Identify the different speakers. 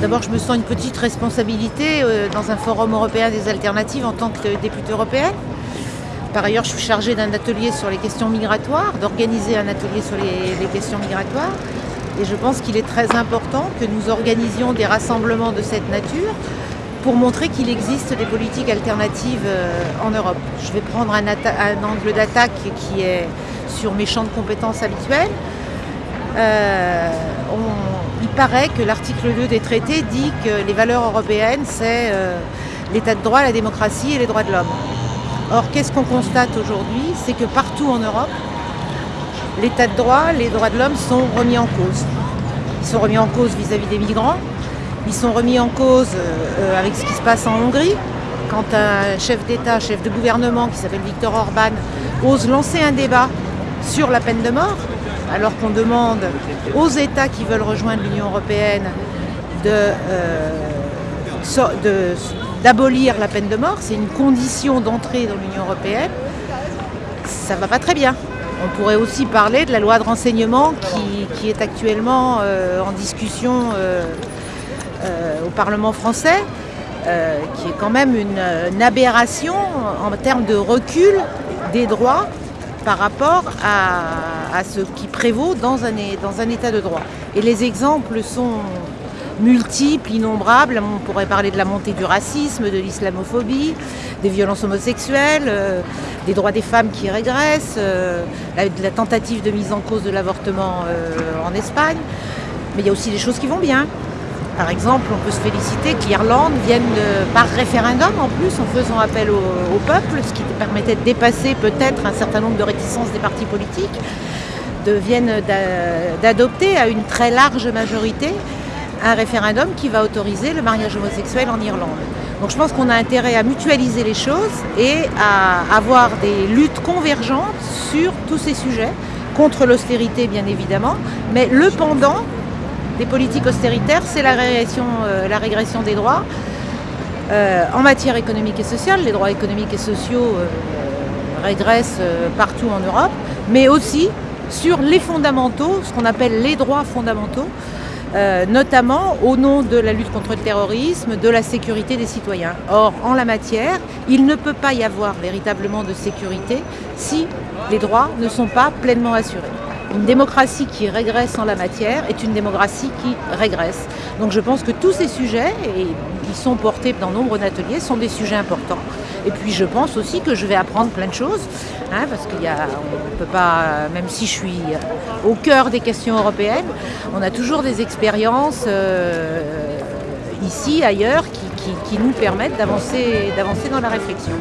Speaker 1: D'abord, je me sens une petite responsabilité euh, dans un forum européen des alternatives en tant que députée européenne. Par ailleurs, je suis chargée d'un atelier sur les questions migratoires, d'organiser un atelier sur les, questions migratoires. Et je pense qu'il est très important que nous organisions des rassemblements de cette nature pour montrer qu'il existe des politiques alternatives euh, en Europe. Je vais prendre un, angle d'attaque qui est sur mes champs de compétences habituels. Euh, paraît que l'article 2 des traités dit que les valeurs européennes, c'est euh, l'état de droit, la démocratie et les droits de l'homme. Or, qu'est-ce qu'on constate aujourd'hui? C'est que partout en Europe, l'état de droit, les droits de l'homme sont remis en cause. Ils sont remis en cause vis-à-vis des migrants, ils sont remis en cause euh, avec ce qui se passe en Hongrie, quand un chef d'État, chef de gouvernement qui s'appelle Viktor Orban ose lancer un débat sur la peine de mort, alors qu'on demande aux États qui veulent rejoindre l'Union européenne euh, d'abolir la peine de mort, c'est une condition d'entrée dans l'Union européenne, ça ne va pas très bien. On pourrait aussi parler de la loi de renseignement qui, est actuellement euh, en discussion euh, au Parlement français, qui est quand même une aberration en termes de recul des droits par rapport à, ce qui prévaut dans un, état de droit. Et les exemples sont multiples, innombrables. On pourrait parler de la montée du racisme, de l'islamophobie, des violences homosexuelles, euh, des droits des femmes qui régressent, euh, la, la, tentative de mise en cause de l'avortement euh, en Espagne. Mais il y a aussi des choses qui vont bien. Par exemple, on peut se féliciter que l'Irlande vienne par référendum en plus, en faisant appel au, peuple, ce qui permettait de dépasser peut-être un certain nombre de réticences des partis politiques, d'adopter à une très large majorité un référendum qui va autoriser le mariage homosexuel en Irlande. Donc je pense qu'on a intérêt à mutualiser les choses et à avoir des luttes convergentes sur tous ces sujets, contre l'austérité bien évidemment, mais le pendant des politiques austéritaires, c'est la régression, euh, des droits. Euh, en matière économique et sociale, les droits économiques et sociaux euh, régressent partout en Europe, mais aussi sur les fondamentaux, ce qu'on appelle les droits fondamentaux, notamment au nom de la lutte contre le terrorisme, de la sécurité des citoyens. Or, en la matière, il ne peut pas y avoir véritablement de sécurité si les droits ne sont pas pleinement assurés. Une démocratie qui régresse en la matière est une démocratie qui régresse. Donc je pense que tous ces sujets, et ils sont portés dans nombre d'ateliers, sont des sujets importants. Et puis je pense aussi que je vais apprendre plein de choses, hein, parce qu'il y a, on peut pas, même si je suis au cœur des questions européennes, on a toujours des expériences euh, ici, ailleurs, qui, qui nous permettent d'avancer dans la réflexion.